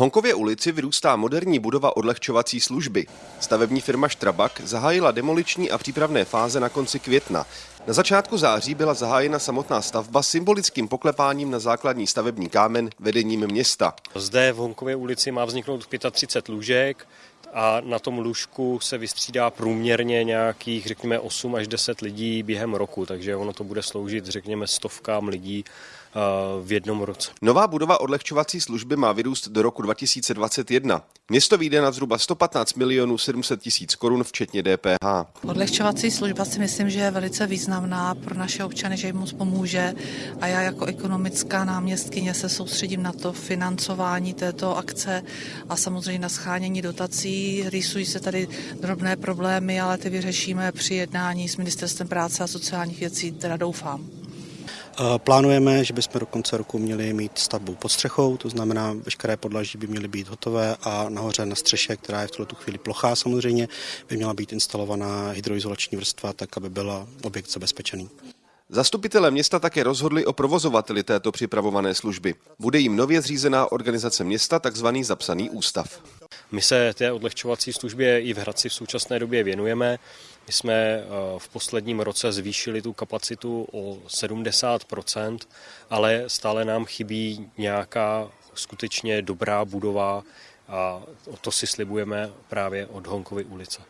Honkově ulici vyrůstá moderní budova odlehčovací služby. Stavební firma Štrabak zahájila demoliční a přípravné fáze na konci května. Na začátku září byla zahájena samotná stavba symbolickým poklepáním na základní stavební kámen vedením města. Zde v Honkově ulici má vzniknout 35 lůžek a na tom lůžku se vystřídá průměrně nějakých, řekněme, 8 až 10 lidí během roku, takže ono to bude sloužit, řekněme, stovkám lidí eh, v jednom roce. Nová budova odlehčovací služby má vyrůst do roku 2021. Město vyjde na zhruba 115 milionů 700 tisíc korun, včetně DPH. Odlehčovací služba si myslím, že je velice významná pro naše občany, že jim moc pomůže a já jako ekonomická náměstkyně se soustředím na to financování této akce a samozřejmě na schánění dotací. Rýsují se tady drobné problémy, ale ty vyřešíme při jednání s Ministerstvem práce a sociálních věcí, teda doufám. Plánujeme, že bychom do konce roku měli mít stavbu pod střechou, to znamená, veškeré podlaží by měly být hotové a nahoře na střeše, která je v tuto chvíli plochá samozřejmě, by měla být instalovaná hydroizolační vrstva, tak aby byl objekt zabezpečený. Zastupitelé města také rozhodli o provozovateli této připravované služby. Bude jim nově zřízená organizace města, takzvaný zapsaný ústav. My se té odlehčovací službě i v Hradci v současné době věnujeme. My jsme eh, v posledním roce zvýšili tu kapacitu o 70% ale stále nám chybí nějaká skutečně dobrá budova a to si slibujeme právě od Honkovy ulice.